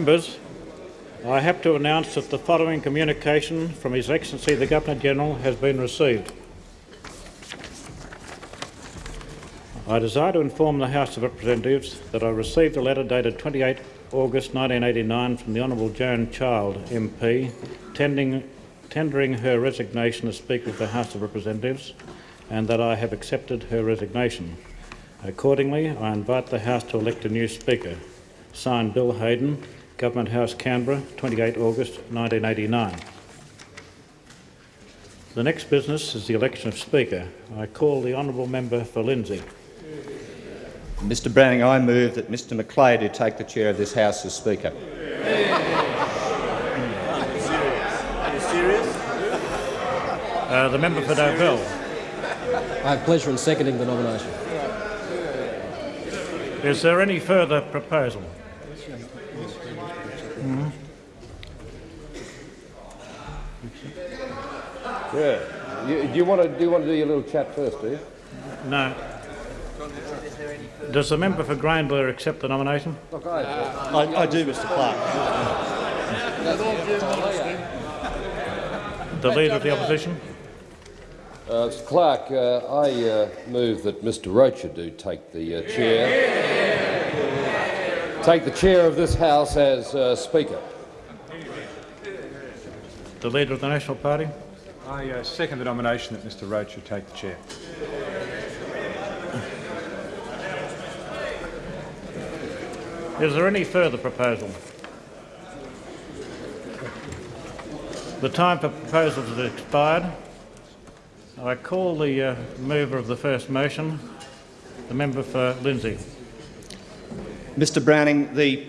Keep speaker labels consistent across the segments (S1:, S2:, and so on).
S1: Members, I have to announce that the following communication from His Excellency the Governor-General has been received. I desire to inform the House of Representatives that I received a letter dated 28 August 1989 from the Honourable Joan Child MP tending, tendering her resignation as Speaker of the House of Representatives and that I have accepted her resignation. Accordingly, I invite the House to elect a new Speaker. Signed Bill Hayden, Government House, Canberra, 28 August 1989. The next business is the election of Speaker. I call the honourable member for Lindsay.
S2: Mr Browning, I move that Mr McLeay, who take the chair of this House as Speaker.
S1: Uh, the member for Dobell.
S3: I have pleasure in seconding the nomination.
S1: Is there any further proposal?
S4: Yeah. You, do you want to do you want to do your little chat first, do you?
S1: No. Does the member for Grayndler accept the nomination?
S4: Look, I,
S5: I, I do, Mr Clerk.
S1: The Leader of the Opposition?
S4: uh, Mr. Clerk, uh, I uh, move that Mr. Rocher do take the uh, chair. Take the chair of this House as uh, Speaker.
S1: The Leader of the National Party?
S6: I uh, second the nomination that Mr Roach should take the chair.
S1: Is there any further proposal? The time for proposals has expired. I call the uh, mover of the first motion, the member for Lindsay.
S2: Mr Browning, the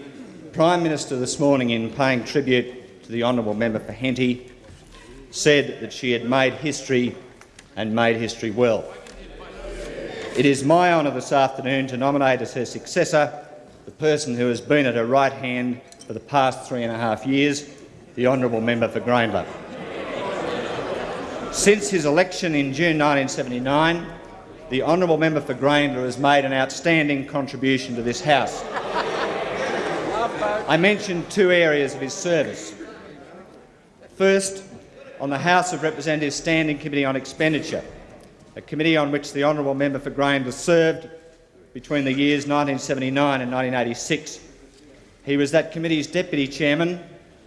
S2: Prime Minister this morning, in paying tribute to the honourable member for Henty, said that she had made history and made history well. It is my honour this afternoon to nominate as her successor the person who has been at her right hand for the past three and a half years, the honourable member for Grayndler. Since his election in June 1979, the honourable member for Grayndler has made an outstanding contribution to this House. I mentioned two areas of his service. First, on the House of Representatives Standing Committee on Expenditure, a committee on which the honourable member for Grayndler served between the years 1979 and 1986. He was that committee's deputy chairman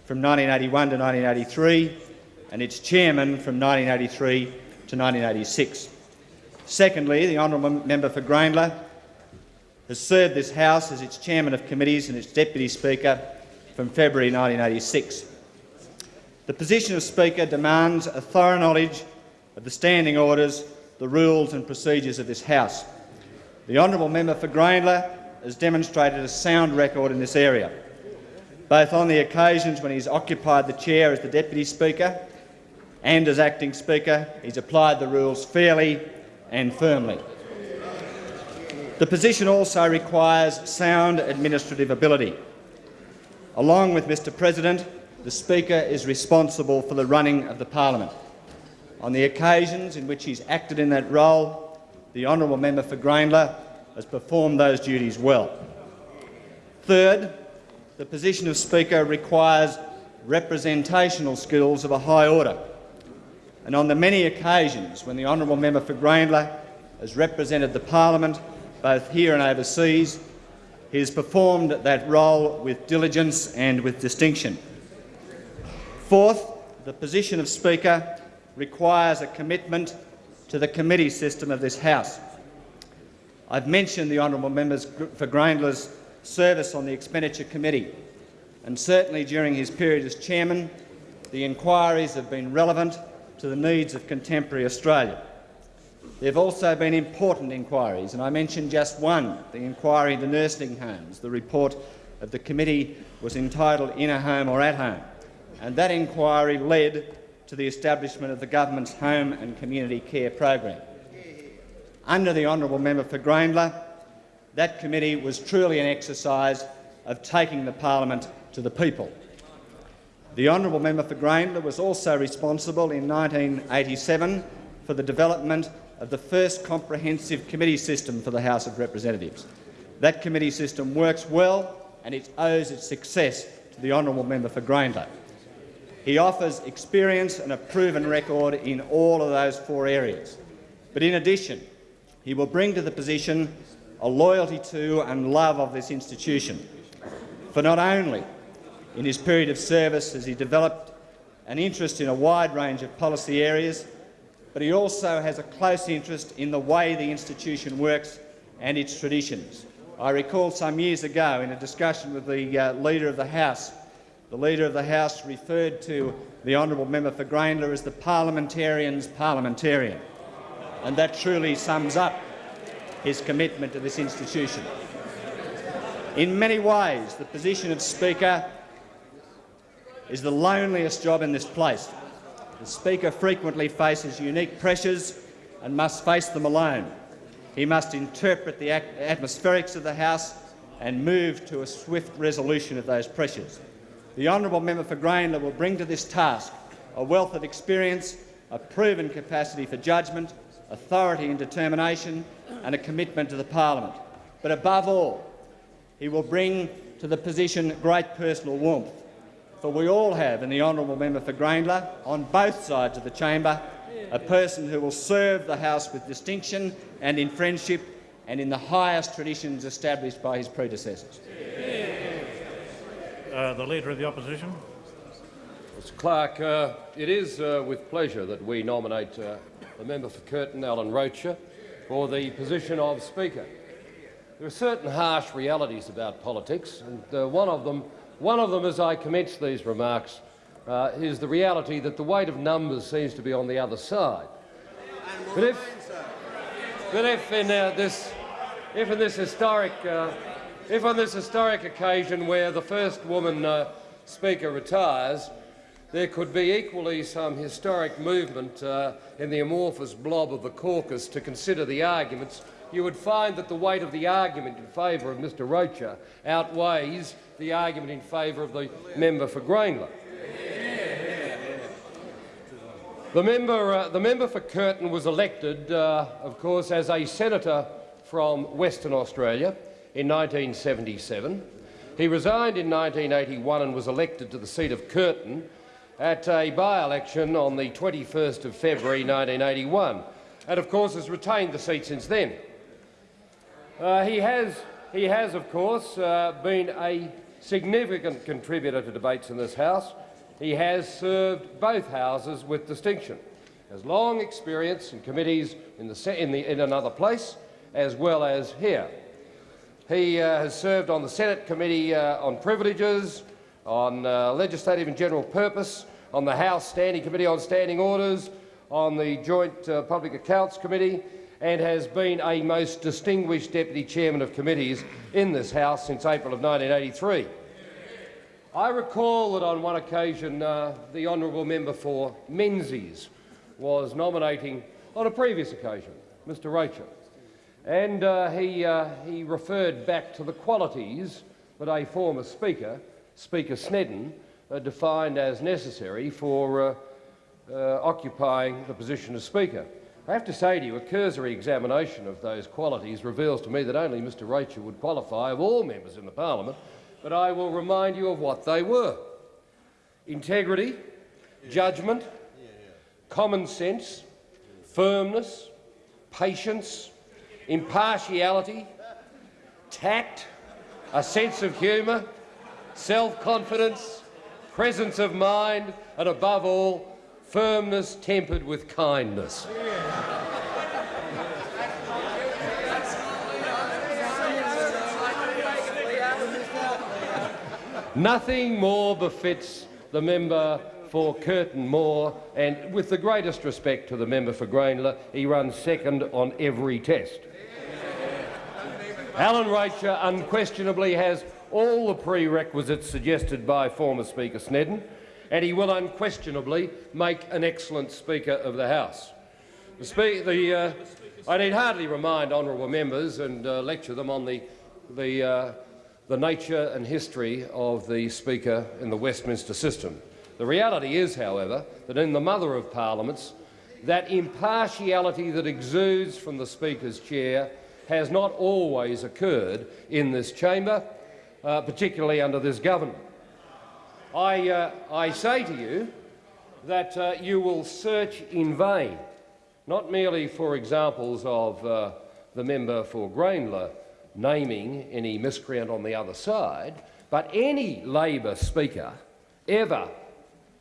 S2: from 1981 to 1983 and its chairman from 1983 to 1986. Secondly, the honourable member for Grayndler has served this House as its chairman of committees and its deputy speaker from February 1986. The position of Speaker demands a thorough knowledge of the standing orders, the rules and procedures of this House. The honourable member for Grayndler has demonstrated a sound record in this area, both on the occasions when he's occupied the chair as the Deputy Speaker and as Acting Speaker. He's applied the rules fairly and firmly. The position also requires sound administrative ability. Along with Mr President, the Speaker is responsible for the running of the parliament. On the occasions in which he's acted in that role, the honourable member for Grayndler has performed those duties well. Third, the position of Speaker requires representational skills of a high order. And on the many occasions when the honourable member for Grayndler has represented the parliament, both here and overseas, he has performed that role with diligence and with distinction. Fourth, the position of Speaker requires a commitment to the committee system of this House. I've mentioned the honourable members for Grayndler's service on the Expenditure Committee, and certainly during his period as chairman, the inquiries have been relevant to the needs of contemporary Australia. There have also been important inquiries, and I mentioned just one, the inquiry into nursing homes. The report of the committee was entitled In a Home or At Home, and that inquiry led to the establishment of the government's Home and Community Care program. Under the honourable member for Grayndler, that committee was truly an exercise of taking the parliament to the people. The honourable member for Grayndler was also responsible in 1987 for the development of the first comprehensive committee system for the House of Representatives. That committee system works well and it owes its success to the honourable member for Grayndler. He offers experience and a proven record in all of those four areas. But in addition, he will bring to the position a loyalty to and love of this institution. For not only in his period of service as he developed an interest in a wide range of policy areas, but he also has a close interest in the way the institution works and its traditions. I recall some years ago in a discussion with the uh, Leader of the House, the Leader of the House referred to the honourable member for Grayndler as the parliamentarian's parliamentarian, and that truly sums up his commitment to this institution. In many ways, the position of Speaker is the loneliest job in this place. The Speaker frequently faces unique pressures and must face them alone. He must interpret the atmospherics of the House and move to a swift resolution of those pressures. The honourable member for Grayndler will bring to this task a wealth of experience, a proven capacity for judgment, authority and determination and a commitment to the parliament. But above all, he will bring to the position great personal warmth. For we all have in the honourable member for Grayndler, on both sides of the chamber, a person who will serve the House with distinction and in friendship and in the highest traditions established by his predecessors.
S1: Uh, the Leader of the Opposition.
S4: Mr Clerk, uh, it is uh, with pleasure that we nominate uh, the member for Curtin, Alan Rocher, for the position of Speaker. There are certain harsh realities about politics, and uh, one of them, one of them, as I commence these remarks, uh, is the reality that the weight of numbers seems to be on the other side. But if, but if in uh, this, if in this historic, uh, if on this historic occasion where the first woman uh, speaker retires, there could be equally some historic movement uh, in the amorphous blob of the caucus to consider the arguments, you would find that the weight of the argument in favour of Mr Rocher outweighs the argument in favour of the member for Grayndler. The member, uh, the member for Curtin was elected, uh, of course, as a senator from Western Australia in 1977. He resigned in 1981 and was elected to the seat of Curtin at a by-election on the 21st of February 1981 and of course has retained the seat since then. Uh, he, has, he has of course uh, been a significant contributor to debates in this House. He has served both Houses with distinction. Has long experience in committees in, the, in, the, in another place as well as here. He uh, has served on the Senate Committee uh, on Privileges, on uh, legislative and general purpose, on the House Standing Committee on Standing Orders, on the Joint uh, Public Accounts Committee, and has been a most distinguished Deputy Chairman of committees in this House since April of 1983. I recall that on one occasion uh, the honourable member for Menzies was nominating, on a previous occasion, Mr Rocher, and uh, he, uh, he referred back to the qualities that a former Speaker Speaker Snedden uh, defined as necessary for uh, uh, occupying the position of Speaker. I have to say to you, a cursory examination of those qualities reveals to me that only Mr Rocher would qualify of all members in the parliament, but I will remind you of what they were. Integrity, judgment, common sense, firmness, patience, impartiality, tact, a sense of humour, self-confidence, presence of mind, and above all, firmness tempered with kindness. Nothing more befits the member for Curtin more, and with the greatest respect to the member for Grayndler, he runs second on every test. Alan Rocher unquestionably has all the prerequisites suggested by former Speaker Snedden, and he will unquestionably make an excellent Speaker of the House. The spe the, uh, I need hardly remind honourable members and uh, lecture them on the, the, uh, the nature and history of the Speaker in the Westminster system. The reality is, however, that in the mother of parliaments, that impartiality that exudes from the Speaker's chair has not always occurred in this chamber, uh, particularly under this government. I, uh, I say to you that uh, you will search in vain, not merely for examples of uh, the member for Grayndler naming any miscreant on the other side, but any Labor Speaker ever,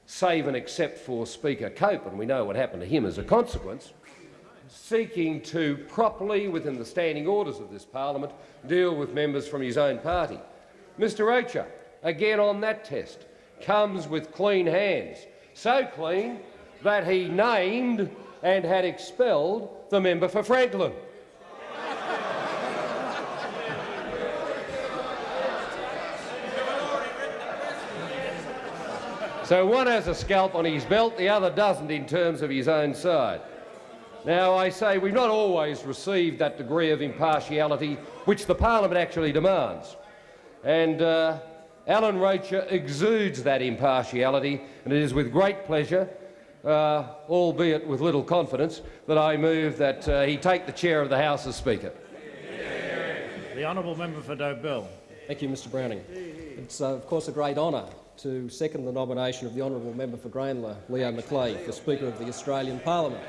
S4: save and except for Speaker Cope, and we know what happened to him as a consequence, seeking to properly, within the standing orders of this parliament, deal with members from his own party. Mr Rocher, again on that test, comes with clean hands, so clean that he named and had expelled the member for Franklin. So one has a scalp on his belt, the other doesn't in terms of his own side. Now, I say we've not always received that degree of impartiality which the parliament actually demands. And uh, Alan Rocher exudes that impartiality, and it is with great pleasure, uh, albeit with little confidence, that I move that uh, he take the chair of the House as Speaker.
S1: The honourable member for Dobell.
S3: Thank you, Mr Browning. It's, uh, of course, a great honour to second the nomination of the honourable member for Grayndler, Leo McLeay, for Speaker of the Australian Parliament.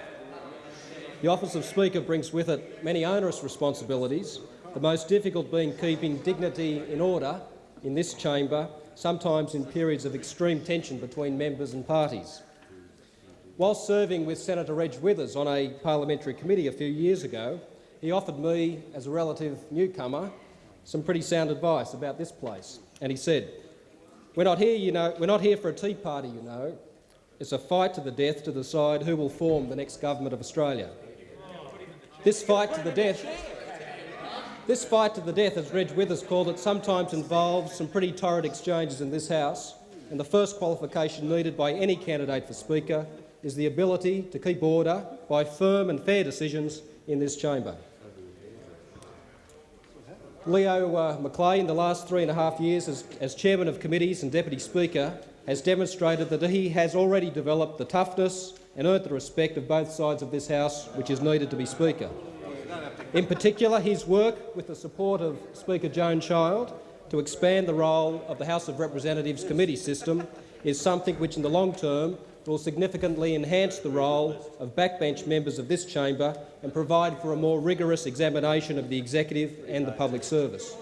S3: The office of Speaker brings with it many onerous responsibilities, the most difficult being keeping dignity in order in this chamber, sometimes in periods of extreme tension between members and parties. Whilst serving with Senator Reg Withers on a parliamentary committee a few years ago, he offered me, as a relative newcomer, some pretty sound advice about this place. And he said, we're not here, you know, we're not here for a tea party, you know. It's a fight to the death to decide who will form the next government of Australia. This fight to the death, this fight to the death, as Reg Withers called it, sometimes involves some pretty torrid exchanges in this House, and the first qualification needed by any candidate for Speaker is the ability to keep order by firm and fair decisions in this chamber. Leo uh, in the last three and a half years as, as chairman of committees and deputy speaker, has demonstrated that he has already developed the toughness and earned the respect of both sides of this House which is needed to be Speaker. In particular, his work with the support of Speaker Joan Child to expand the role of the House of Representatives committee system is something which in the long term will significantly enhance the role of backbench members of this chamber and provide for a more rigorous examination of the executive and the public service.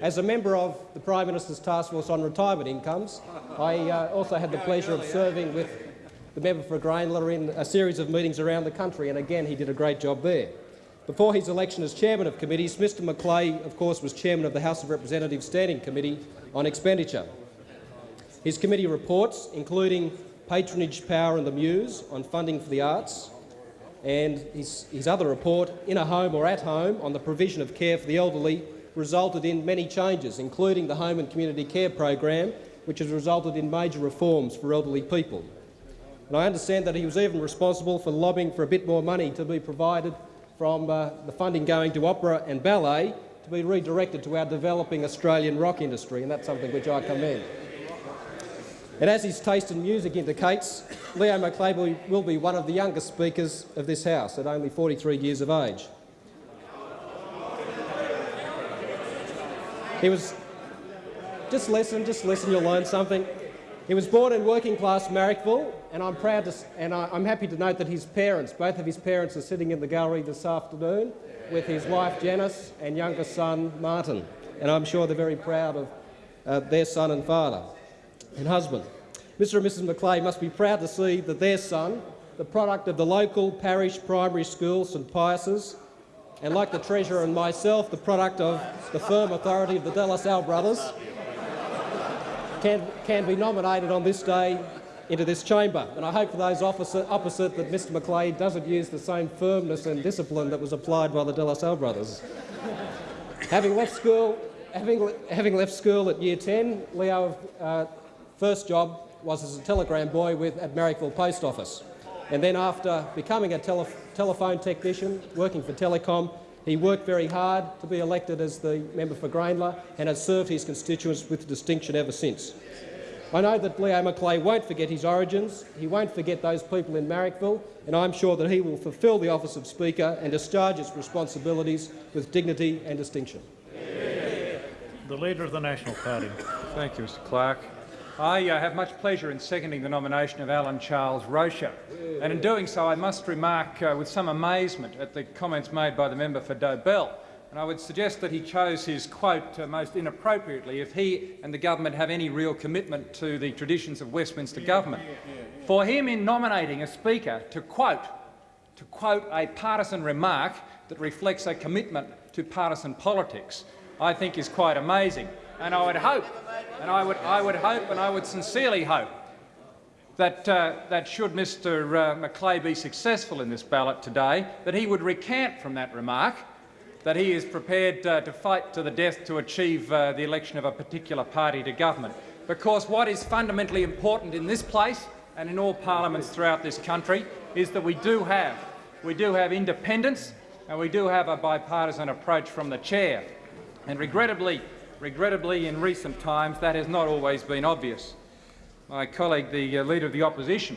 S3: As a member of the Prime Minister's Task Force on Retirement Incomes, I uh, also had the pleasure of serving with the member for Grayndler in a series of meetings around the country, and again he did a great job there. Before his election as chairman of committees, Mr McLeay, of course, was chairman of the House of Representatives Standing Committee on Expenditure. His committee reports, including patronage power and the Muse on funding for the arts, and his, his other report, In a Home or At Home, on the provision of care for the elderly, resulted in many changes, including the Home and Community Care Program, which has resulted in major reforms for elderly people. And I understand that he was even responsible for lobbying for a bit more money to be provided from uh, the funding going to opera and ballet to be redirected to our developing Australian rock industry, and that's something which I commend. And as his taste in music indicates, Leo McLeay will be one of the youngest speakers of this House at only 43 years of age. He was... Just listen, just listen, you'll learn something. He was born in working-class Marrickville, and I'm proud to, and I'm happy to note that his parents, both of his parents, are sitting in the gallery this afternoon with his wife Janice and younger son Martin, and I'm sure they're very proud of uh, their son and father and husband. Mr and Mrs McLeay must be proud to see that their son, the product of the local parish primary school, St Pius's, and like the Treasurer and myself, the product of the firm authority of the De La brothers, can, can be nominated on this day into this chamber. And I hope for those opposite, opposite that Mr McLeay doesn't use the same firmness and discipline that was applied by the De La Salle brothers. having, left school, having, having left school at year 10, Leo's uh, first job was as a telegram boy with, at Marrickville Post Office. And then after becoming a tele telephone technician, working for Telecom, he worked very hard to be elected as the member for Grayndler and has served his constituents with distinction ever since. I know that Leo McLeay won't forget his origins, he won't forget those people in Marrickville, and I'm sure that he will fulfil the office of Speaker and discharge its responsibilities with dignity and distinction.
S1: The Leader of the National Party.
S6: Thank you, Mr Clerk. I uh, have much pleasure in seconding the nomination of Alan Charles Rocher. And in doing so, I must remark uh, with some amazement at the comments made by the member for Dobell. And I would suggest that he chose his quote uh, most inappropriately if he and the government have any real commitment to the traditions of Westminster government. For him, in nominating a speaker, to quote, to quote a partisan remark that reflects a commitment to partisan politics, I think is quite amazing. And I would hope, and I would, I would hope, and I would sincerely hope that, uh, that should Mr uh, McLeay be successful in this ballot today, that he would recant from that remark, that he is prepared uh, to fight to the death to achieve uh, the election of a particular party to government. Because what is fundamentally important in this place and in all parliaments throughout this country is that we do have, we do have independence and we do have a bipartisan approach from the chair. And regrettably, regrettably, in recent times, that has not always been obvious. My colleague, the uh, Leader of the Opposition,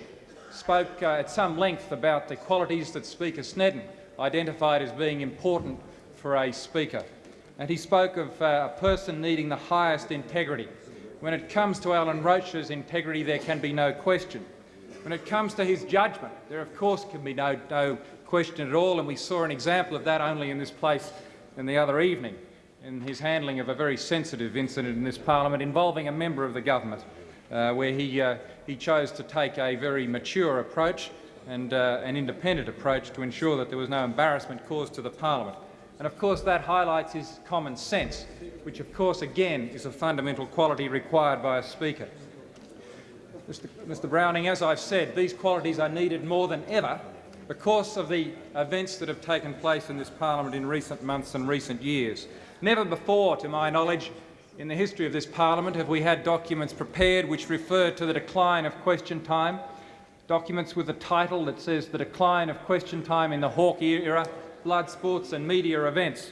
S6: spoke uh, at some length about the qualities that Speaker Snedden identified as being important for a Speaker. And he spoke of uh, a person needing the highest integrity. When it comes to Alan Rocher's integrity, there can be no question. When it comes to his judgment, there of course can be no, no question at all, and we saw an example of that only in this place in the other evening in his handling of a very sensitive incident in this parliament involving a member of the government, uh, where he, uh, he chose to take a very mature approach and uh, an independent approach to ensure that there was no embarrassment caused to the parliament. And of course that highlights his common sense, which of course again is a fundamental quality required by a speaker. Mr. Mr Browning, as I've said, these qualities are needed more than ever because of the events that have taken place in this parliament in recent months and recent years. Never before, to my knowledge, in the history of this parliament have we had documents prepared which refer to the decline of question time, documents with a title that says the decline of question time in the Hawke era, blood sports and media events.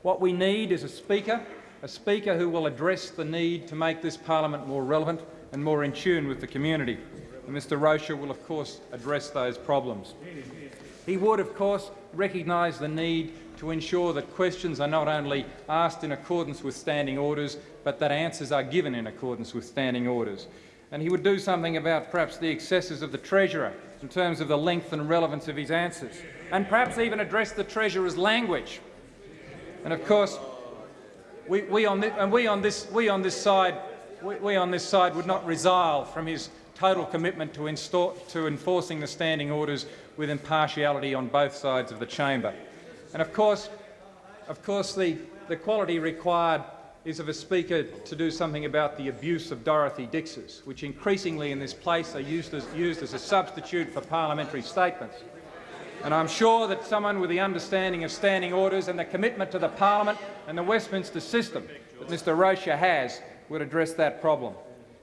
S6: What we need is a speaker, a speaker who will address the need to make this parliament more relevant and more in tune with the community. And Mr Rocher will, of course, address those problems. He would, of course, recognise the need to ensure that questions are not only asked in accordance with standing orders, but that answers are given in accordance with standing orders. And he would do something about perhaps the excesses of the Treasurer in terms of the length and relevance of his answers, and perhaps even address the Treasurer's language. And of course, we, we, on, this, and we on this, we on this side, we, we on this side would not resile from his total commitment to, to enforcing the standing orders with impartiality on both sides of the chamber. And of course, of course the, the quality required is of a speaker to do something about the abuse of Dorothy Dixes, which increasingly in this place are used as, used as a substitute for parliamentary statements. And I'm sure that someone with the understanding of standing orders and the commitment to the parliament and the Westminster system that Mr Rocher has would address that problem.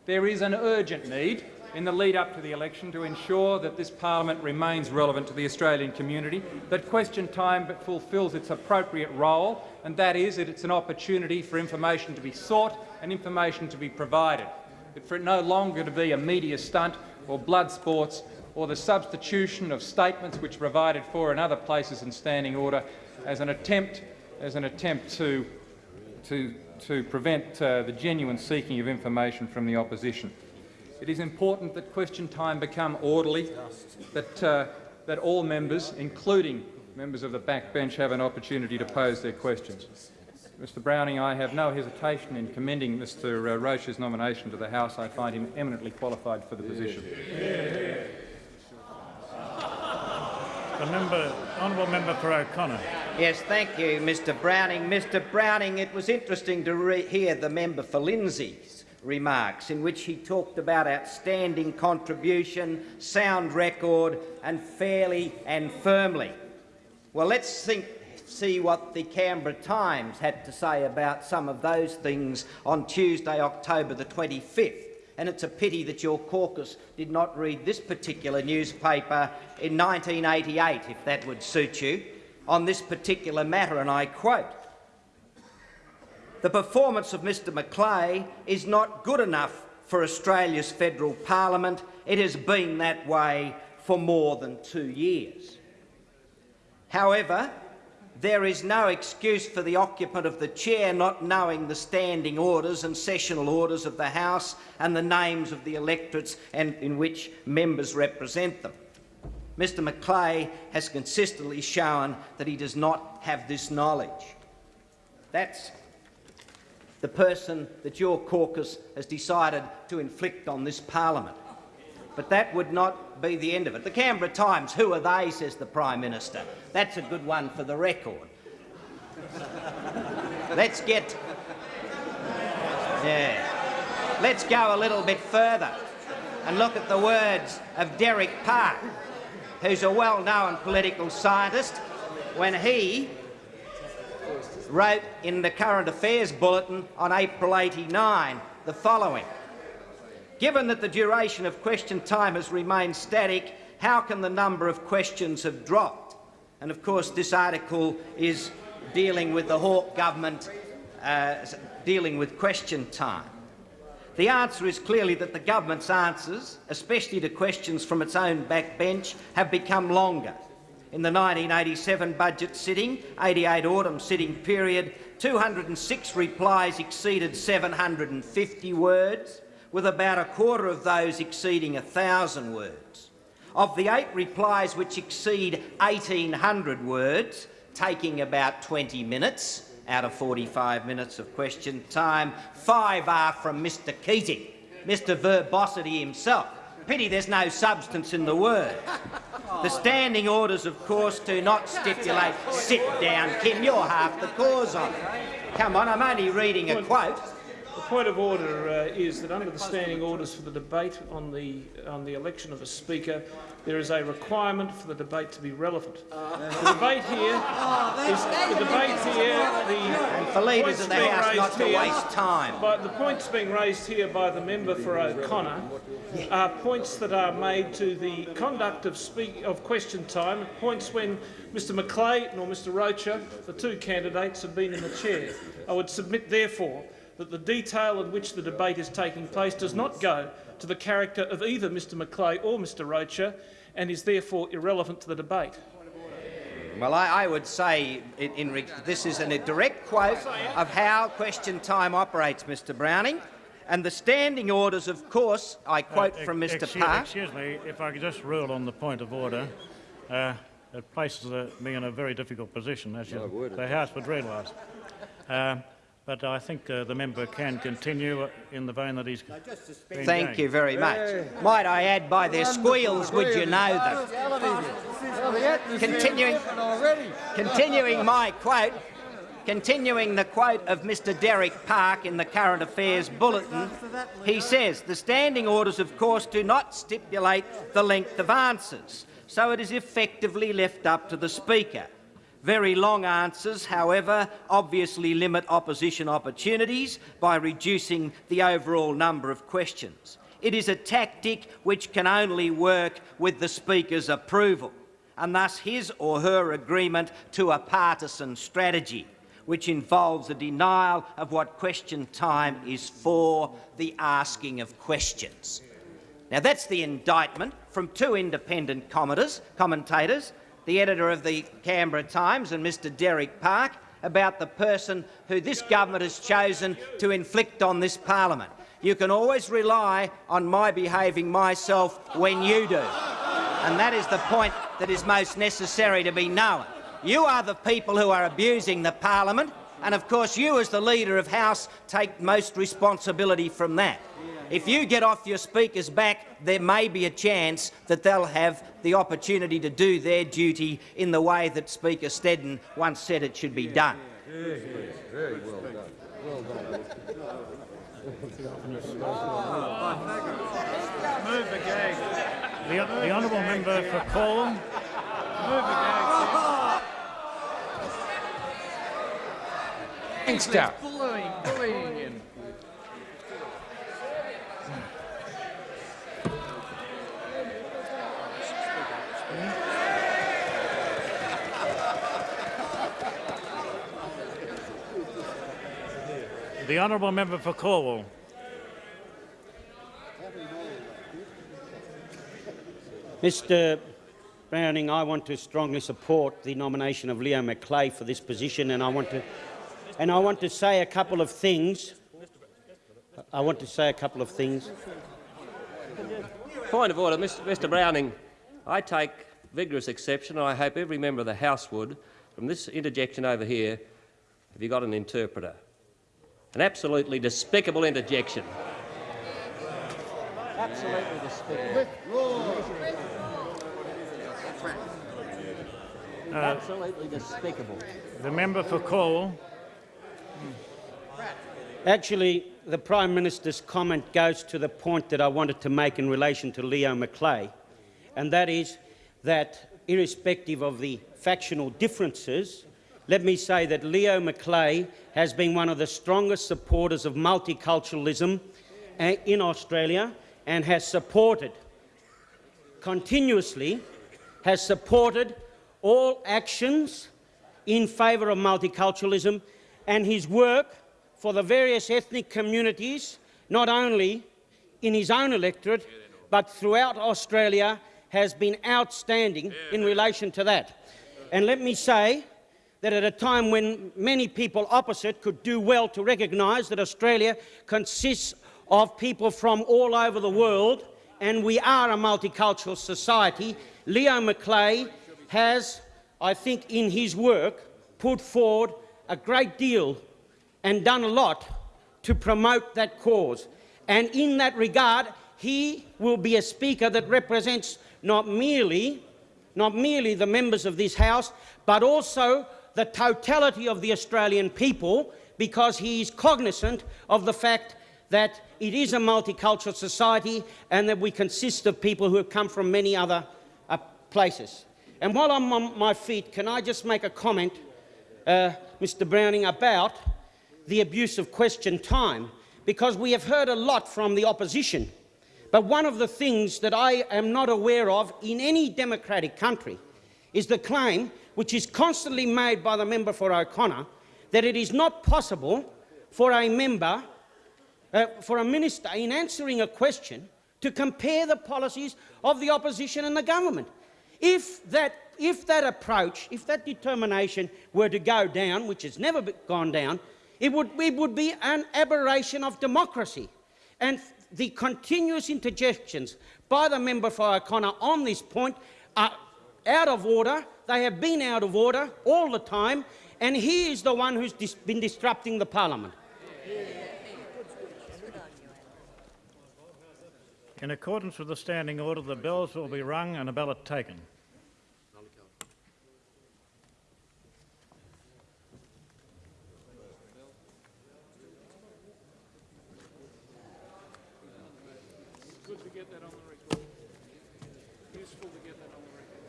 S6: There is an urgent need in the lead up to the election to ensure that this parliament remains relevant to the Australian community, that question time fulfils its appropriate role, and that is that it's an opportunity for information to be sought and information to be provided. But for it no longer to be a media stunt or blood sports or the substitution of statements which provided for in other places in standing order as an attempt, as an attempt to, to, to prevent uh, the genuine seeking of information from the opposition. It is important that question time become orderly, that, uh, that all members, including members of the backbench, have an opportunity to pose their questions. Mr Browning, I have no hesitation in commending Mr uh, Rocher's nomination to the House. I find him eminently qualified for the position.
S1: The member, honourable member for O'Connor.
S7: Yes, thank you, Mr Browning. Mr Browning, it was interesting to hear the member for Lindsay's remarks in which he talked about outstanding contribution, sound record and fairly and firmly. Well, let's think, see what the Canberra Times had to say about some of those things on Tuesday, October the 25th. And it's a pity that your caucus did not read this particular newspaper in 1988, if that would suit you, on this particular matter, and I quote, the performance of Mr McLeay is not good enough for Australia's federal parliament. It has been that way for more than two years. However, there is no excuse for the occupant of the chair not knowing the standing orders and sessional orders of the House and the names of the electorates and in which members represent them. Mr McLeay has consistently shown that he does not have this knowledge. That's the person that your caucus has decided to inflict on this parliament. But that would not be the end of it. The Canberra Times, who are they, says the Prime Minister. That's a good one for the record. Let's get... Yeah. Let's go a little bit further and look at the words of Derek Park, who's a well-known political scientist, when he wrote in the Current Affairs Bulletin on April 89 the following. Given that the duration of question time has remained static, how can the number of questions have dropped? And of course this article is dealing with the Hawke government uh, dealing with question time. The answer is clearly that the government's answers, especially to questions from its own backbench, have become longer. In the 1987 budget sitting, 88 autumn sitting period, 206 replies exceeded 750 words, with about a quarter of those exceeding 1,000 words. Of the eight replies which exceed 1,800 words, taking about 20 minutes out of 45 minutes of question time, five are from Mr Keating, Mr verbosity himself. Pity there's no substance in the word. The standing orders, of course, do not stipulate sit down, Kim, you're half the cause of it. Come on, I'm only reading a quote.
S8: The point of order uh, is that under the standing orders for the debate on the, on the election of a speaker, there is a requirement for the debate to be relevant. The debate here is the debate here. The
S7: And for leaders
S8: points
S7: of the
S8: being
S7: House
S8: raised
S7: not to
S8: here-
S7: waste time.
S8: But the points being raised here by the member for O'Connor are points that are made to the conduct of, speak, of question time, points when Mr McLeay nor Mr Rocher, the two candidates, have been in the chair. I would submit, therefore, that the detail in which the debate is taking place does not go to the character of either Mr McLeay or Mr Rocher and is therefore irrelevant to the debate.
S7: Well, I, I would say in, in this is an, a direct quote of how question time operates, Mr Browning. And the standing orders, of course, I quote
S1: Uh,
S7: from Mr
S1: excuse,
S7: Park.
S1: Excuse me, if I could just rule on the point of order. Uh, it places uh, me in a very difficult position, as you, the House would realise. Uh, but I think uh, the member can continue in the vein that he's been
S7: Thank
S1: going.
S7: you very much. Might I add, by their squeals, would you know them? Continuing, continuing my quote, continuing the quote of Mr Derek Park in the Current Affairs Bulletin, he says, the standing orders, of course, do not stipulate the length of answers, so it is effectively left up to the Speaker. Very long answers, however, obviously limit opposition opportunities by reducing the overall number of questions. It is a tactic which can only work with the Speaker's approval, and thus his or her agreement to a partisan strategy, which involves a denial of what question time is for, the asking of questions. Now that's the indictment from two independent commentators, commentators the editor of the Canberra Times and Mr Derek Park, about the person who this government has chosen to inflict on this parliament. You can always rely on my behaving myself when you do. And that is the point that is most necessary to be known. You are the people who are abusing the parliament, and of course you as the leader of House take most responsibility from that. If you get off your speaker's back, there may be a chance that they'll have the opportunity to do their duty in the way that Speaker Snedden once said it should be done.
S1: The, the honourable member for Gangster.
S4: Bullying, bullying him.
S1: The Honourable Member for Calwell.
S9: Mr Browning, I want to strongly support the nomination of Leo McLeay for this position and I want to and I want to say a couple of things. I want to say a couple of things.
S10: Point of order, Mr. Mr Browning. I take vigorous exception, and I hope every member of the House would, from this interjection over here, have you got an interpreter? An absolutely despicable interjection. Absolutely despicable. absolutely despicable.
S1: The member for Call.
S9: Actually, the Prime Minister's comment goes to the point that I wanted to make in relation to Leo McLeay, and that is that, irrespective of the factional differences, let me say that Leo McLeay has been one of the strongest supporters of multiculturalism uh, in Australia and has supported, continuously, has supported all actions in favour of multiculturalism and his work for the various ethnic communities, not only in his own electorate, but throughout Australia, has been outstanding in relation to that. And let me say that at a time when many people opposite could do well to recognise that Australia consists of people from all over the world and we are a multicultural society, Leo McLeay has, I think in his work, put forward a great deal and done a lot to promote that cause. And in that regard, he will be a speaker that represents not merely, not merely the members of this House, but also the totality of the Australian people, because he is cognizant of the fact that it is a multicultural society and that we consist of people who have come from many other uh, places. And while I'm on my feet, can I just make a comment, uh, Mr Browning, about the abuse of question time, because we have heard a lot from the opposition. But one of the things that I am not aware of in any democratic country is the claim, which is constantly made by the member for O'Connor, that it is not possible for a member, uh, for a minister, in answering a question, to compare the policies of the opposition and the government. If that, if that approach, if that determination were to go down, which has never gone down, it would, it would be an aberration of democracy. And the continuous interjections by the member for O'Connor on this point are out of order. They have been out of order all the time, and he is the one who's dis been disrupting the parliament.
S1: In accordance with the standing order, the bells will be rung and a ballot taken.
S8: Good to get that on the record. Useful to get that on the record.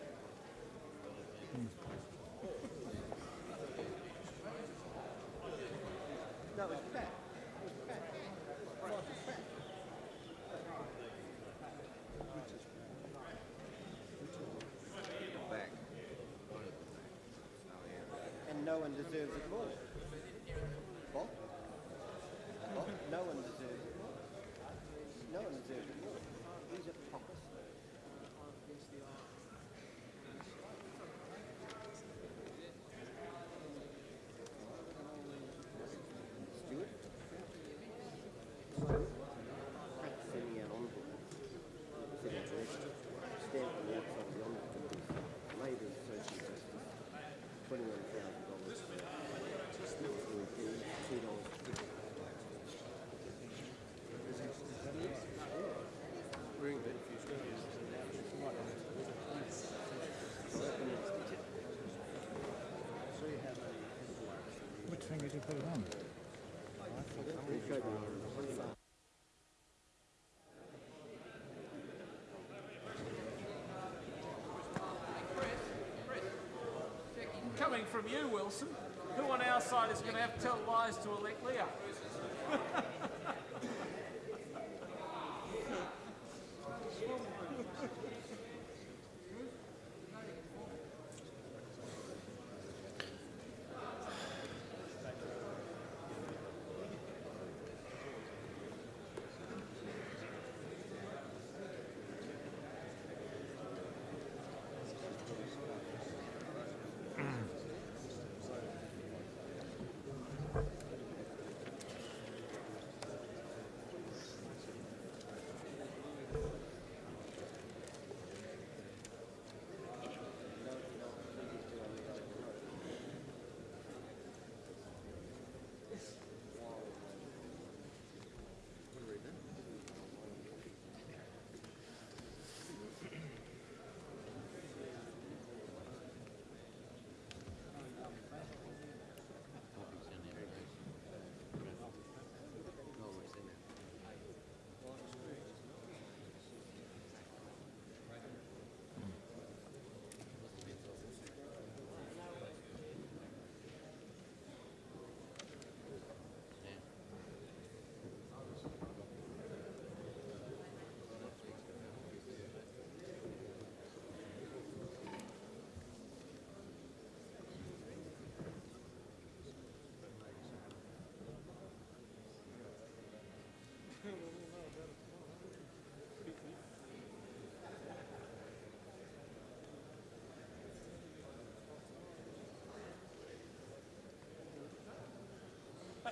S7: And no one deserves it more. What? What? No one deserves it more. No one deserves it more. He's a hypocrisy. Stuart? Frank sent me out envoy. Said he'd arrest you. Stand on the outside of the envoy to this Labour Social Justice. Twenty-one thousand dollars. Two dollars fifty.
S8: Coming from you, Wilson, who on our side is going to have to tell lies to elect Leo?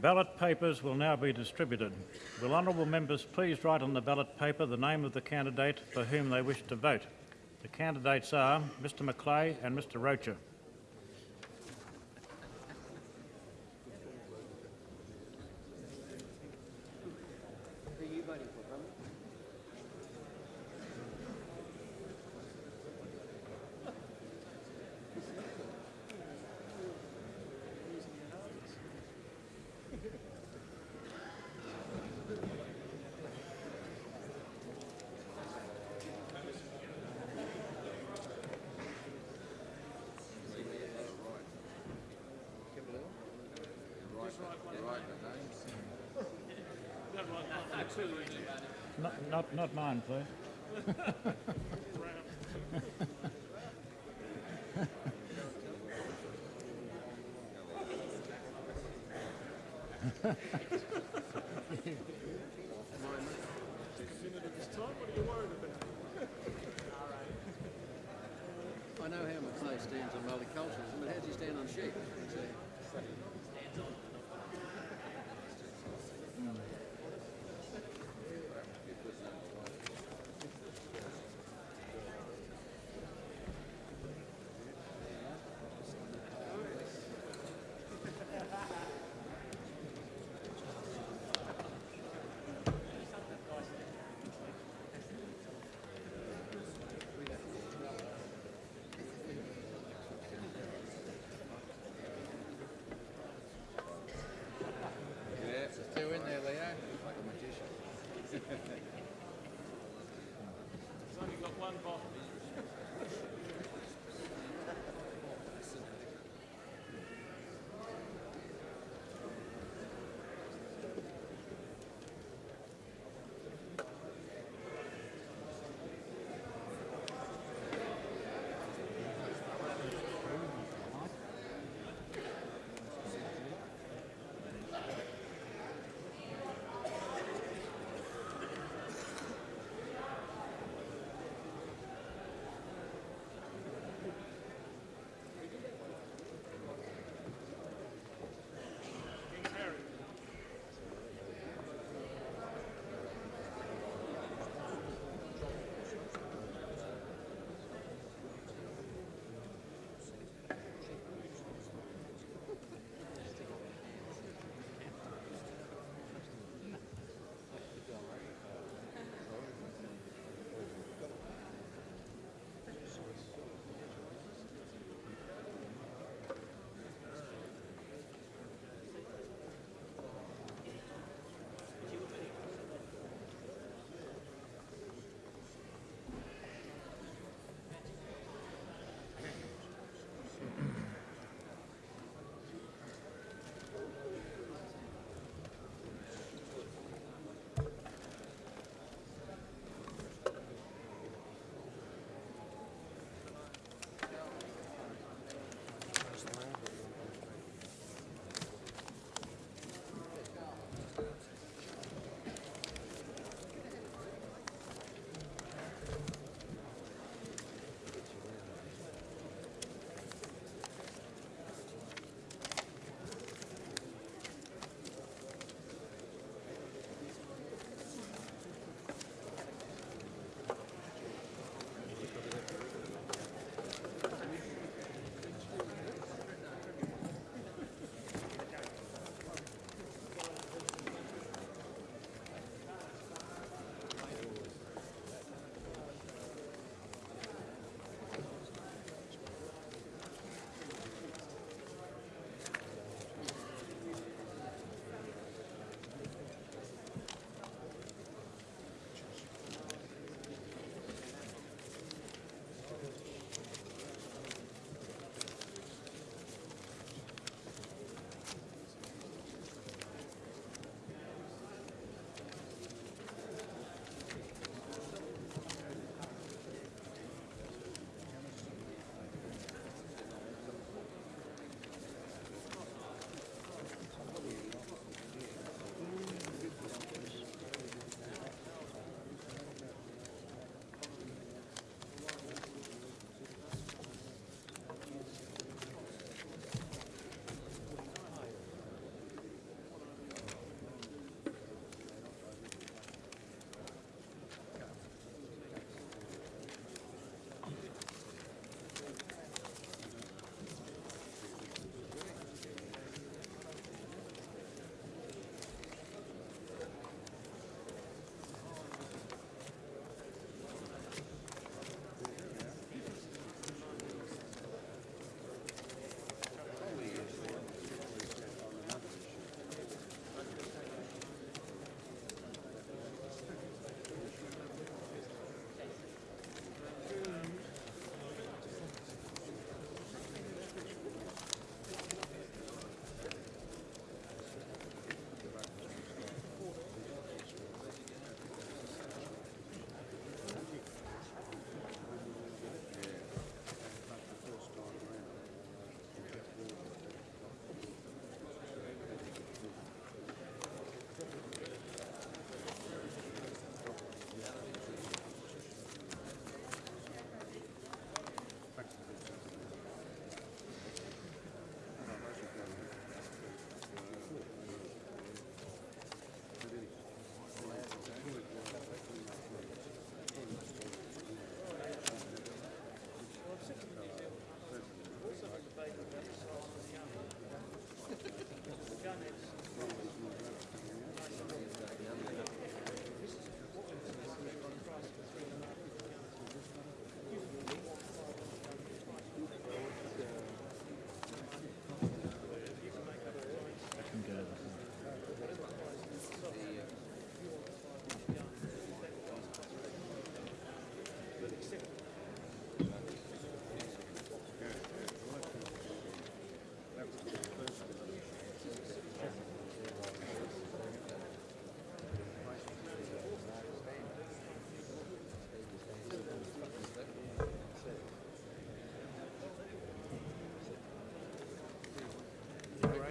S1: Ballot papers will now be distributed. Will honourable members please write on the ballot paper the name of the candidate for whom they wish to vote? The candidates are Mr McLeay and Mr Rocher. Please.
S11: I know how McLeay stands on multiculturalism, but how does he stand on sheep?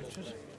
S1: Roaches.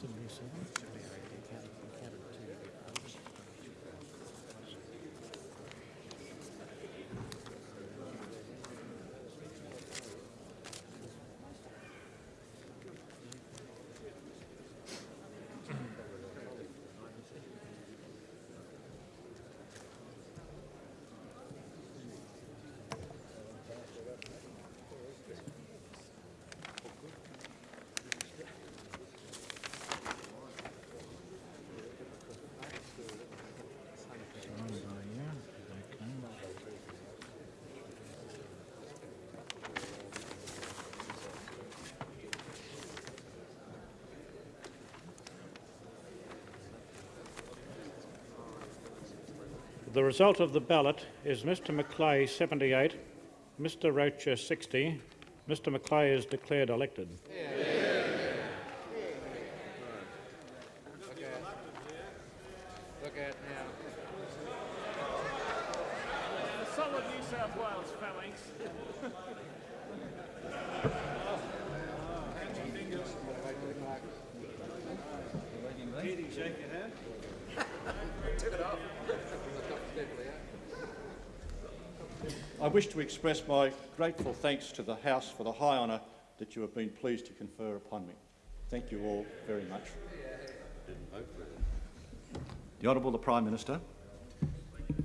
S1: 77, The result of the ballot is Mr McLeay 78, Mr Rocher 60. Mr McLeay is declared elected.
S11: Look at now.
S8: The solid New South Wales phalanx.
S5: I wish to express my grateful thanks to the House for the high honour that you have been pleased to confer upon me. Thank you all very much. The Honourable the Prime Minister.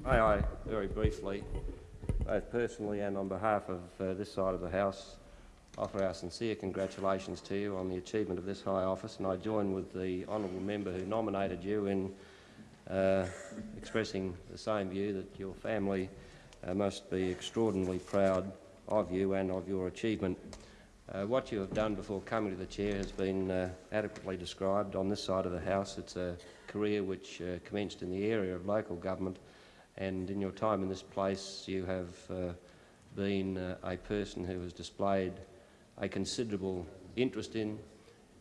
S10: May I, very briefly, both personally and on behalf of uh, this side of the House, offer our sincere congratulations to you on the achievement of this high office, and I join with the honourable member who nominated you in uh, expressing the same view that your family must be extraordinarily proud of you and of your achievement. Uh, what you have done before coming to the chair has been uh, adequately described on this side of the House. It's a career which uh, commenced in the area of local government, and in your time in this place, you have uh, been uh, a person who has displayed a considerable interest in,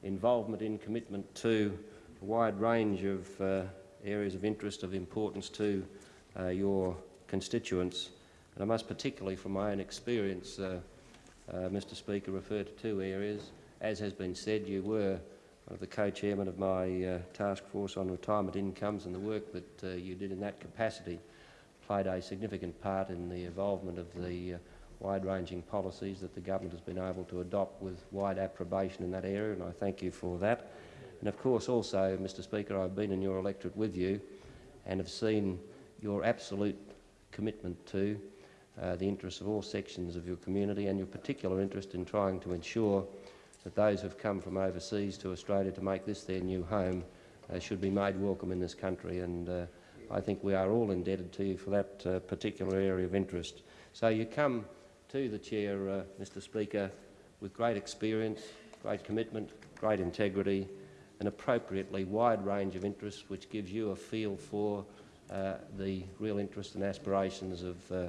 S10: involvement in, commitment to a wide range of uh, areas of interest of importance to uh, your constituents. And I must particularly, from my own experience, uh, uh, Mr Speaker, refer to two areas. As has been said, you were one of the co-chairman of my uh, task force on retirement incomes and the work that uh, you did in that capacity played a significant part in the evolvement of the uh, wide-ranging policies that the government has been able to adopt with wide approbation in that area, and I thank you for that. And of course also, Mr Speaker, I've been in your electorate with you and have seen your absolute commitment to uh, the interests of all sections of your community and your particular interest in trying to ensure that those who have come from overseas to Australia to make this their new home uh, should be made welcome in this country. And uh, I think we are all indebted to you for that uh, particular area of interest. So you come to the chair, uh, Mr Speaker, with great experience, great commitment, great integrity, an appropriately wide range of interests which gives you a feel for uh, the real interests and aspirations of uh,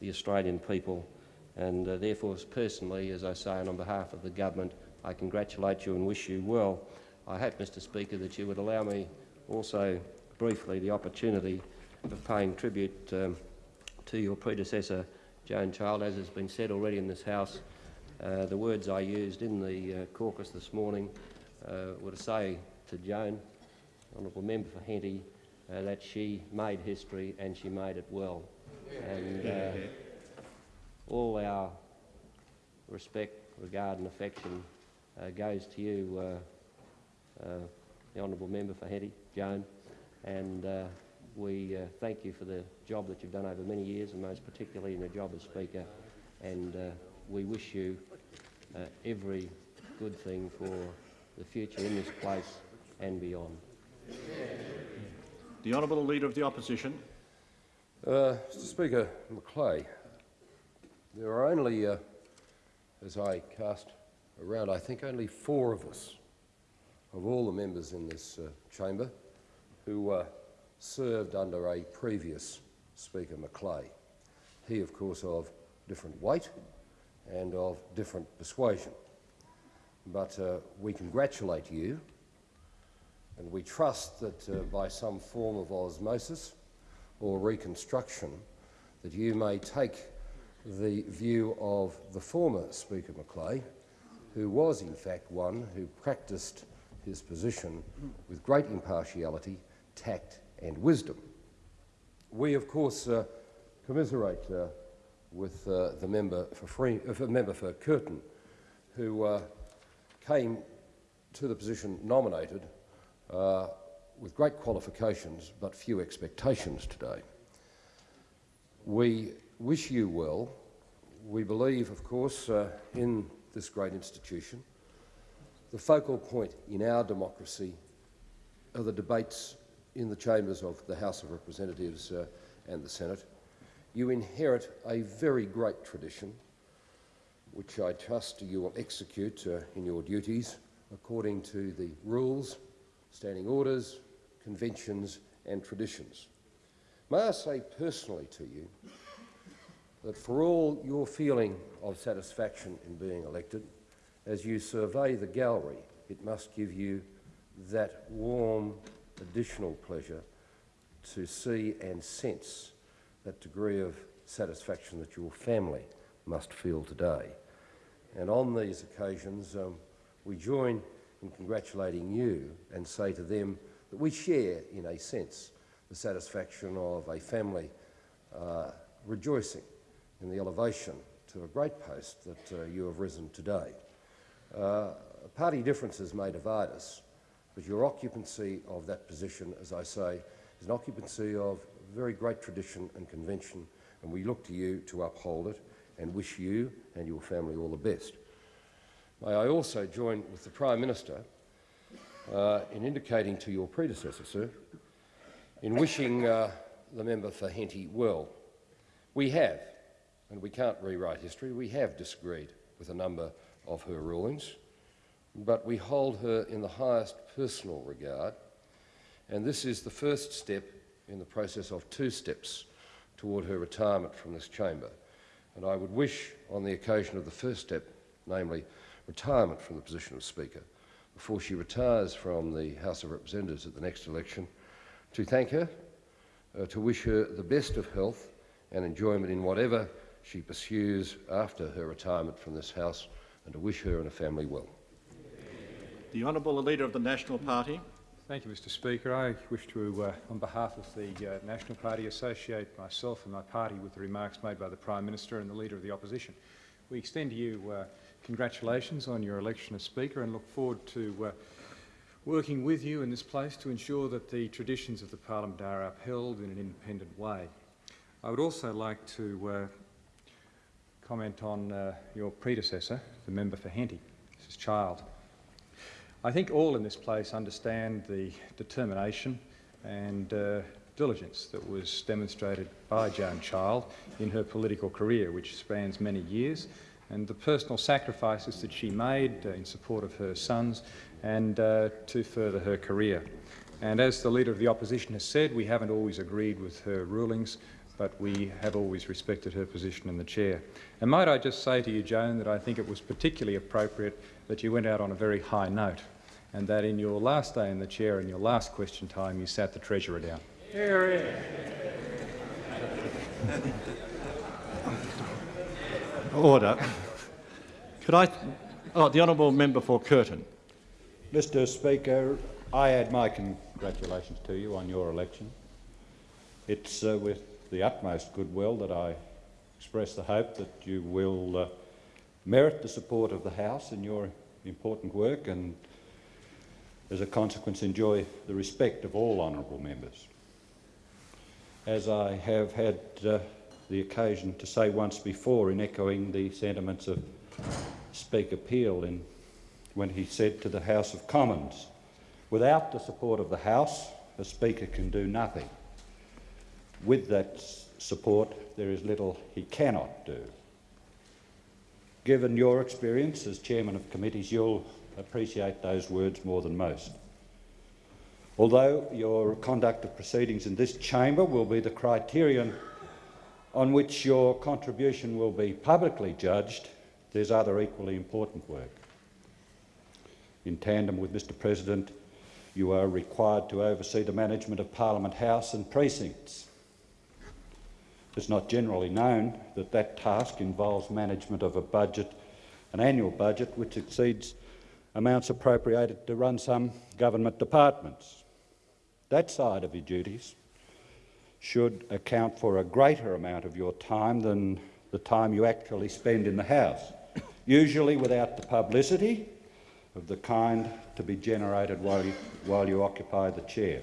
S10: the Australian people. And uh, therefore, personally, as I say, and on behalf of the government, I congratulate you and wish you well. I hope, Mr Speaker, that you would allow me also briefly the opportunity of paying tribute um, to your predecessor, Joan Child. As has been said already in this House, uh, the words I used in the uh, caucus this morning were to say to Joan, Honourable Member for Henty, uh, that she made history and she made it well. And uh, all our respect, regard and affection uh, goes to you, uh, uh, the Honourable Member for Henty, Joan, and uh, we thank you for the job that you've done over many years and most particularly in your job as Speaker and we wish you every good thing for the future in this place and beyond.
S5: The Honourable Leader of the Opposition.
S4: Uh, Mr Speaker McLeay, there are only, uh, as I cast around, I think only four of us, of all the members in this uh, chamber, who uh, served under a previous Speaker McLeay. He, of course, of different weight and of different persuasion. But uh, we congratulate you and we trust that uh, by some form of osmosis or reconstruction that you may take the view of the former Speaker McLeay, who was in fact one who practiced his position with great impartiality, tact and wisdom. We, of course, uh, commiserate uh, with uh, the member for, Free, uh, member for Curtin, who uh, came to the position nominated uh, with great qualifications but few expectations today. We wish you well. We believe, of course, uh, in this great institution. The focal point in our democracy are the debates in the chambers of the House of Representatives uh, and the Senate. You inherit a very great tradition, which I trust you will execute uh, in your duties according to the rules standing orders, conventions and traditions. May I say personally to you that for all your feeling of satisfaction in being elected, as you survey the gallery, it must give you that warm additional pleasure to see and sense that degree of satisfaction that your family must feel today. And on these occasions, um, we join in congratulating you and say to them that we share, in a sense, the satisfaction of a family uh, rejoicing in the elevation to a great post that uh, you have risen today. Uh, party differences may divide us, but your occupancy of that position, as I say, is an occupancy of very great tradition and convention, and we look to you to uphold it and wish you and your family all the best. May I also join with the Prime Minister uh, in indicating to your predecessor, sir, in wishing uh, the member for Henty well. We have, and we can't rewrite history, we have disagreed with a number of her rulings, but we hold her in the highest personal regard, and this is the first step in the process of two steps toward her retirement from this chamber. And I would wish, on the occasion of the first step, namely retirement from the position of Speaker before she retires from the House of Representatives at the next election, to thank her, uh, to wish her the best of health and enjoyment in whatever she pursues after her retirement from this House, and to wish her and her family well.
S5: The Honourable Leader of the National Party.
S6: Thank you, Mr Speaker. I wish to, uh, on behalf of the uh, National Party, associate myself and my party with the remarks made by the Prime Minister and the Leader of the Opposition. We extend to you uh, congratulations on your election as Speaker and look forward to uh, working with you in this place to ensure that the traditions of the Parliament are upheld in an independent way. I would also like to uh, comment on uh, your predecessor, the member for Henty, Mrs Child. I think all in this place understand the determination and uh, diligence that was demonstrated by Joan Child in her political career, which spans many years, and the personal sacrifices that she made uh, in support of her sons and uh, to further her career. And as the Leader of the Opposition has said, we haven't always agreed with her rulings, but we have always respected her position in the chair. And might I just say to you, Joan, that I think it was particularly appropriate that you went out on a very high note and that in your last day in the chair and your last question time you sat the Treasurer down. Here,
S5: Order. Could I... Oh, the honourable member for Curtin.
S2: Mr Speaker, I add my congratulations to you on your election. It's uh, with the utmost goodwill that I express the hope that you will uh, merit the support of the House in your important work and, as a consequence, enjoy the respect of all honourable members. As I have had uh, the occasion to say once before in echoing the sentiments of Speaker Peel in, when he said to the House of Commons, without the support of the House, a Speaker can do nothing. With that support, there is little he cannot do. Given your experience as chairman of committees, you'll appreciate those words more than most. Although your conduct of proceedings in this chamber will be the criterion on which your contribution will be publicly judged, there's other equally important work. In tandem with Mr President, you are required to oversee the management of Parliament House and precincts. It's not generally known that that task involves management of a budget, an annual budget, which exceeds amounts appropriated to run some government departments. That side of your duties should account for a greater amount of your time than the time you actually spend in the House, usually without the publicity of the kind to be generated while you, while you occupy the chair.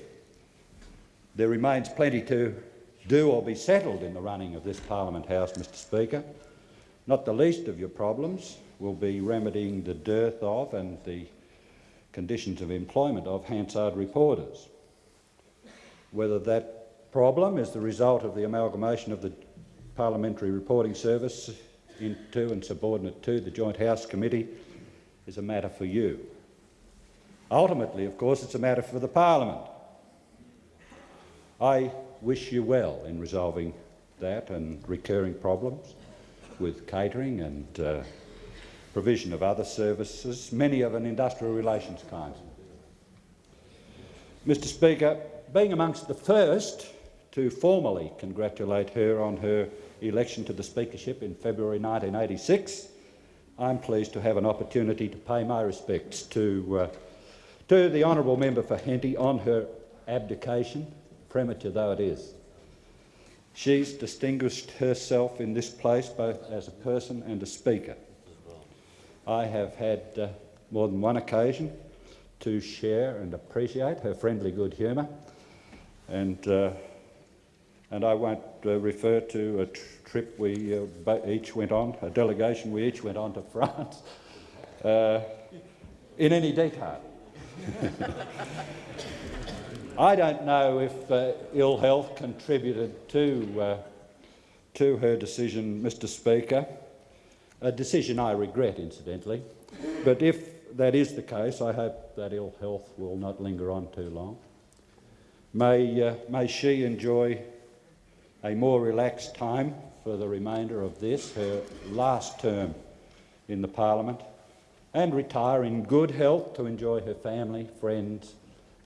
S2: There remains plenty to do or be settled in the running of this Parliament House, Mr Speaker. Not the least of your problems will be remedying the dearth of and the conditions of employment of Hansard reporters. Whether that problem is the result of the amalgamation of the Parliamentary Reporting Service into and subordinate to the Joint House Committee is a matter for you. Ultimately, of course, it's a matter for the Parliament. I wish you well in resolving that and recurring problems with catering and uh, provision of other services, many of an industrial relations kind. Mr Speaker, being amongst the first to formally congratulate her on her election to the Speakership in February 1986, I'm pleased to have an opportunity to pay my respects to, uh, to the honourable member for Henty on her abdication premature though it is. She's distinguished herself in this place both as a person and a speaker. I have had uh, more than one occasion to share and appreciate her friendly good humour, and, uh, and I won't uh, refer to a tr trip we uh, each went on, a delegation we each went on to France, uh, in any detail. I don't know if uh, ill health contributed to, uh, to her decision, Mr Speaker, a decision I regret, incidentally. But if that is the case, I hope that ill health will not linger on too long. May, uh, may she enjoy a more relaxed time for the remainder of this, her last term in the parliament, and retire in good health to enjoy her family, friends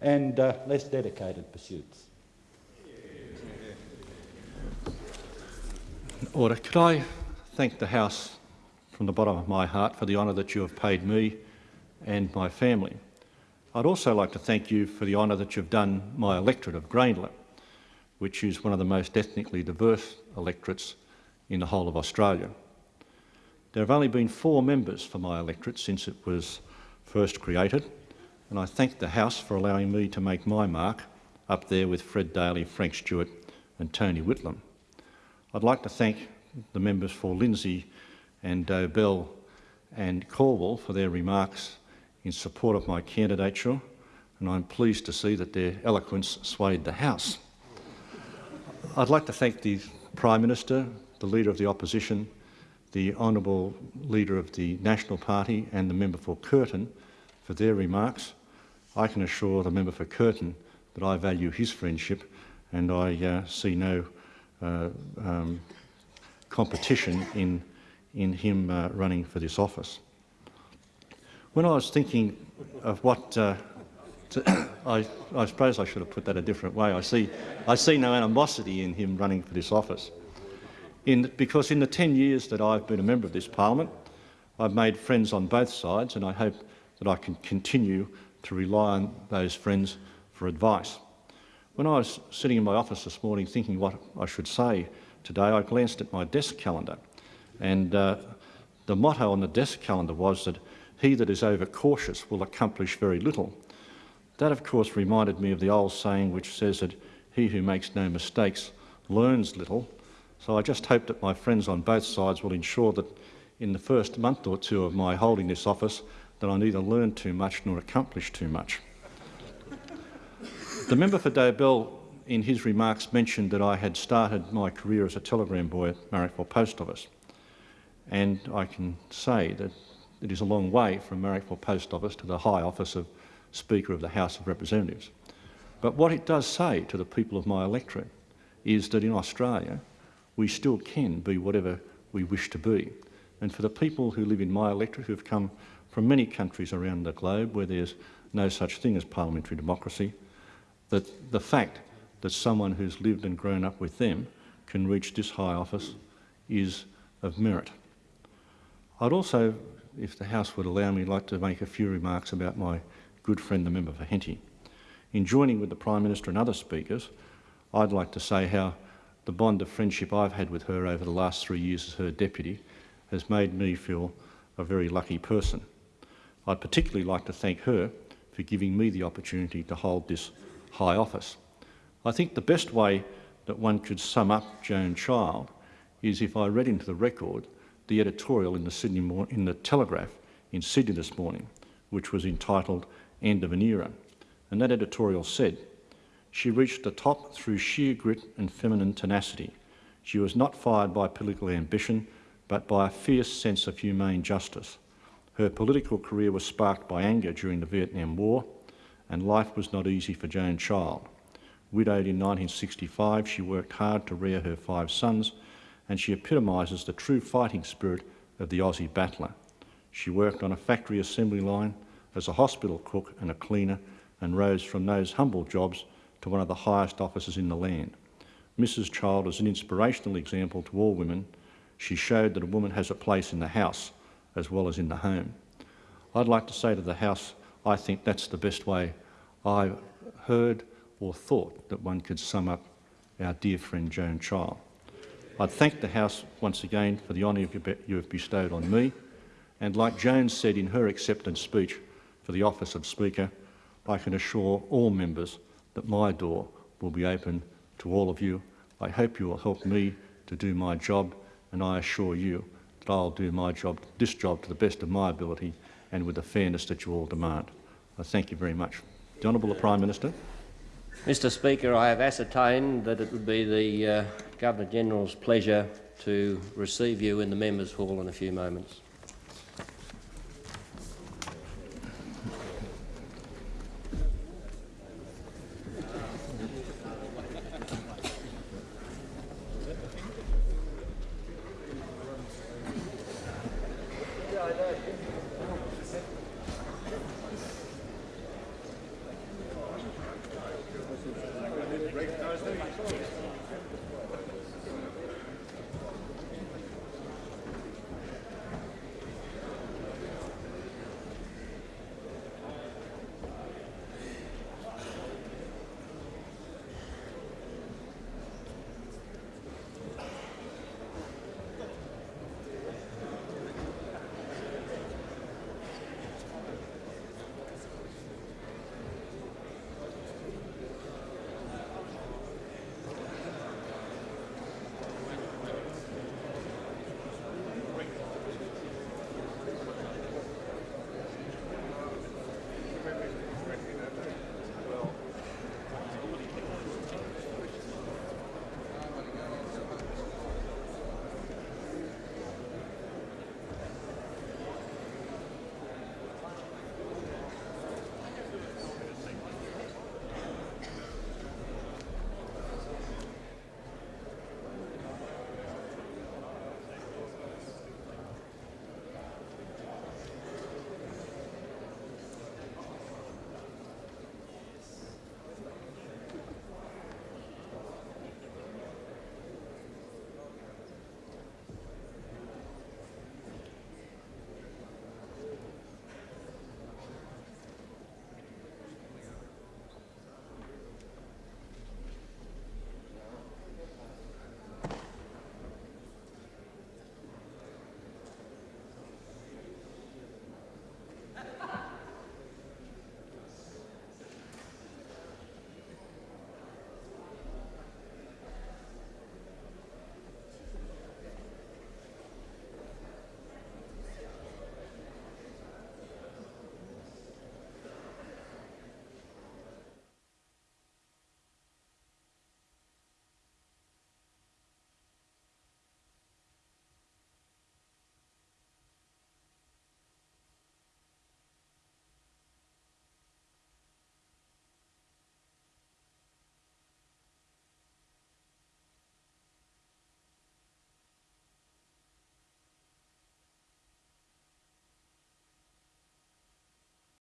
S2: and uh, less dedicated pursuits.
S5: Order. Could I thank the House from the bottom of my heart for the honour that you have paid me and my family. I'd also like to thank you for the honour that you've done my electorate of Grayndler, which is one of the most ethnically diverse electorates in the whole of Australia. There have only been four members for my electorate since it was first created, and I thank the House for allowing me to make my mark up there with Fred Daly, Frank Stewart and Tony Whitlam. I'd like to thank the members for Lindsay and Dobell and Calwell for their remarks in support of my candidature, and I'm pleased to see that their eloquence swayed the House. I'd like to thank the Prime Minister, the Leader of the Opposition, the Honourable Leader of the National Party and the member for Curtin for their remarks. I can assure the member for Curtin that I value his friendship and I uh, see no uh, um, competition in, in him uh, running for this office. When I was thinking of what uh, to, I, I, suppose I should have put that a different way. I see, I see no animosity in him running for this office. in, because in the 10 years that I've been a member of this parliament, I've made friends on both sides and I hope that I can continue to rely on those friends for advice. When I was sitting in my office this morning thinking what I should say today, I glanced at my desk calendar and uh, the motto on the desk calendar was that he that is overcautious will accomplish very little. That, of course, reminded me of the old saying which says that he who makes no mistakes learns little. So I just hope that my friends on both sides will ensure that in the first month or two of my holding this office that I neither learn too much nor accomplish too much. the member for Dobell in his remarks mentioned that I had started my career as a telegram boy at Marrickville Post Office. And I can say that it is a long way from Marrickville Post Office to the high office of Speaker of the House of Representatives. But what it does say to the people of my electorate is that in Australia we still can be whatever we wish to be. And for the people who live in my electorate who have come from many countries around the globe where there's no such thing as parliamentary democracy, that the fact that someone who's lived and grown up with them can reach this high office is of merit. I'd also, if the House would allow me, like to make a few remarks about my good friend, the member for Henty. In joining with the Prime Minister and other speakers, I'd like to say how the bond of friendship I've had with her over the last three years as her deputy has made me feel a very lucky person. I'd particularly like to thank her for giving me the opportunity to hold this high office. I think the best way that one could sum up Joan Child is if I read into the record the editorial in the, Sydney in the Telegraph in Sydney this morning, which was entitled End of an Era. And that editorial said, she reached the top through sheer grit and feminine tenacity. She was not fired by political ambition, but by a fierce sense of humane justice. Her political career was sparked by anger during the Vietnam War, and life was not easy for Joan Child. Widowed in 1965, she worked hard to rear her five sons and she epitomises the true fighting spirit of the Aussie battler. She worked on a factory assembly line as a hospital cook and a cleaner and rose from those humble jobs to one of the highest offices in the land. Mrs Child is an inspirational example to all women. She showed that a woman has a place in the house as well as in the home. I'd like to say to the House, I think that's the best way I've heard or thought that one could sum up our dear friend Joan Child. I'd thank the House once again for the honour you have bestowed on me, and like Joan said in her acceptance speech for the office of Speaker, I can assure all members that my door will be open to all of you. I hope you will help me to do my job, and I assure you that I'll do my job, this job to the best of my ability and with the fairness that you all demand. I thank you very much. The Honourable Prime Minister.
S10: Mr Speaker, I have ascertained that it would be the uh, Governor-General's pleasure to receive you in the Members' Hall in a few moments.